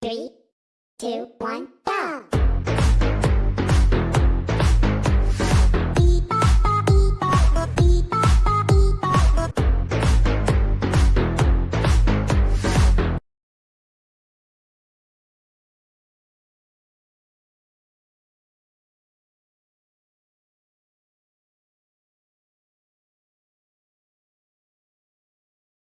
Three, two, one, go!